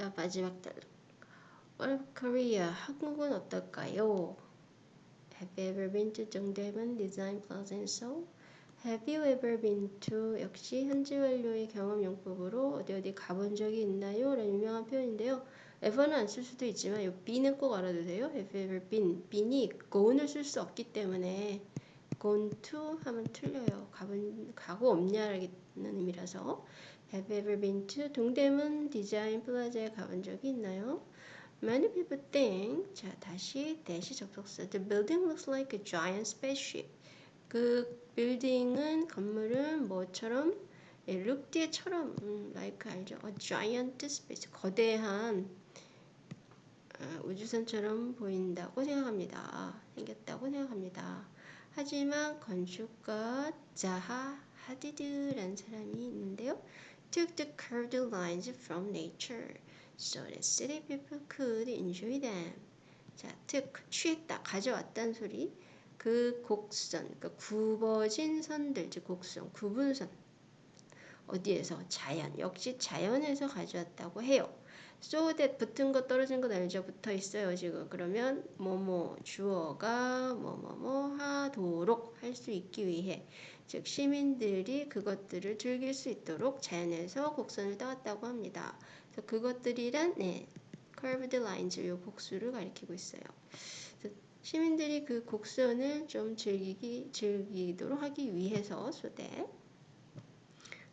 자, 마지막 단락. What Korea? 한국은 어떨까요? Have you ever been to 정대문 Design Plaza in Seoul? Have you ever been to? 역시 현지 완료의 경험 용법으로 어디 어디 가본 적이 있나요? 라는 유명한 표현인데요. ever는 안 쓸 수도 있지만 이 be는 꼭 알아두세요. Have ever been? bene이 go는 쓸수 없기 때문에 gone to 하면 틀려요. 가본 가고 없냐라는 의미라서 Have you ever been to 동대문 디자인 플라자에 가본 적이 있나요? Many people think 자 다시 that이 접속사 The building looks like a giant spaceship. 그 빌딩은 건물은 뭐처럼 예, look 뒤에처럼 음, like 알죠? A giant space 거대한 어, 우주선처럼 보인다고 생각합니다. 생겼다고 생각합니다. 하지만 건축가 자하 하디드라는 사람이 있는데요. took the curved lines from nature so that city people could enjoy them. 자, took 취했다, 가져왔다는 소리. 그 곡선, 그 굽어진 선들, 즉 곡선, 구분선. 어디에서? 자연. 역시 자연에서 가져왔다고 해요. So that 붙은 거 떨어진 거 알죠? 붙어 있어요 지금. 그러면 뭐뭐 주어가 뭐뭐뭐 하도록 할 수 있기 위해 즉 시민들이 그것들을 즐길 수 있도록 자연에서 곡선을 따왔다고 합니다. 그래서 그것들이란 네, curved lines 요 복수를 가리키고 있어요. 시민들이 그 곡선을 좀 즐기기 즐기도록 하기 위해서 that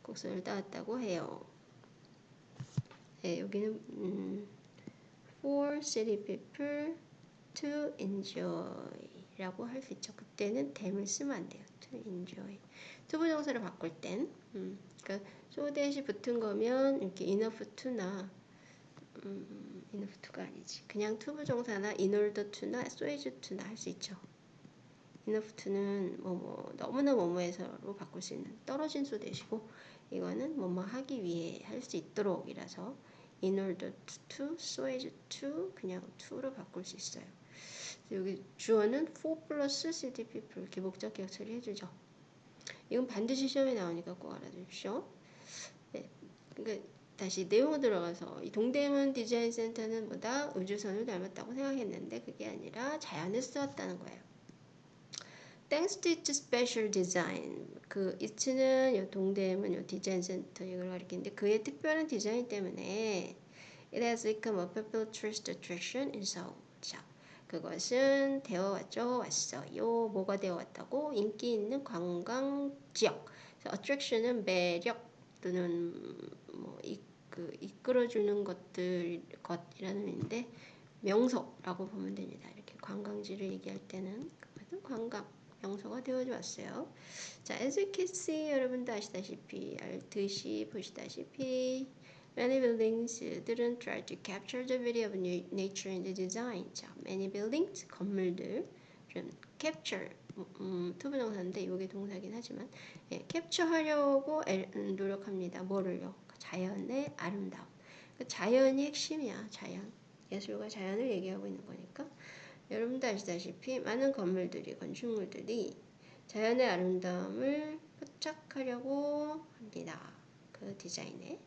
곡선을 따왔다고 해요. 네, 여기는 음, for city people to enjoy라고 할 수 있죠. 그때는 댐을 쓰면 안 돼요. to enjoy. 투부정사를 바꿀 땐, 음, 그러니까 so that이 붙은 거면 이렇게 enough to나 음, enough to가 아니지. 그냥 투부정사나 in order to나 so as to나 할 수 있죠. enough to는 뭐 뭐 너무나 뭐뭐해서로 바꿀 수 있는 떨어진 so that이고 이거는 뭐뭐 하기 위해 할 수 있도록이라서 in order to, so as to 그냥 to로 바꿀 수 있어요. 여기 주어는 for 플러스 city people 목적 기억 처리해주죠. 이건 반드시 시험에 나오니까 꼭 알아두십시오. 네, 그러니까 다시 내용으로 들어가서 이 동대문 디자인 센터는 뭐다 우주선을 닮았다고 생각했는데 그게 아니라 자연을 쓰었다는 거예요. Its special design. 그 it는 요 동대문 요 디자인 센터 이걸 가리키는데 그의 특별한 디자인 때문에 it has become a popular tourist attraction in Seoul. 자, 그것은 되어 왔죠. 왔어요. 뭐가 되어 왔다고? 인기 있는 관광 지역. attraction은 매력 또는 뭐 이, 그 이끌어주는 것들 것이라는 의미인데 명소라고 보면 됩니다. 이렇게 관광지를 얘기할 때는 관광 명소가 되어져 왔어요. 자, as you can see 여러분도 아시다시피 알듯이 보시다시피 Many buildings들은 try to capture the beauty of nature in the design. 자, many buildings 건물들 좀 capture 음, 투부정사인데 이게 동사긴 하지만 예, 캡처하려고 음, 노력합니다. 뭐를요? 자연의 아름다움. 그 자연이 핵심이야. 자연. 예술과 자연을 얘기하고 있는 거니까 여러분도 아시다시피 많은 건물들이 건축물들이 자연의 아름다움을 포착하려고 합니다. 그 디자인에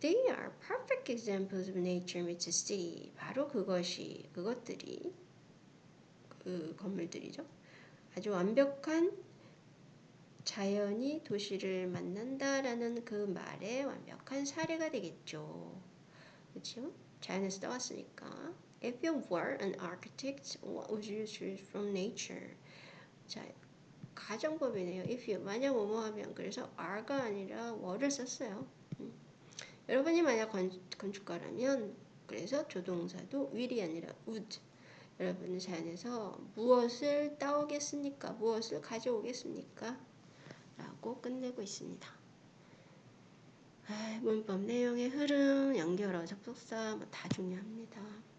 They are perfect examples of nature meets city. 바로 그것이 그것들이 그 건물들이죠. 아주 완벽한 자연이 도시를 만난다라는 그 말의 완벽한 사례가 되겠죠. 그렇죠? 자연에서 떠왔으니까. If you were an architect, what would you choose from nature? 자, 가정법이네요. If you 만약 뭐뭐 하면 그래서 are가 아니라 were를 썼어요. 음. 여러분이 만약 건, 건축가라면 그래서 조동사도 will이 아니라 would. 여러분은 자연에서 무엇을 따오겠습니까? 무엇을 가져오겠습니까? 라고 끝내고 있습니다. 아, 문법 내용의 흐름, 연결어, 접속사 뭐 다 중요합니다.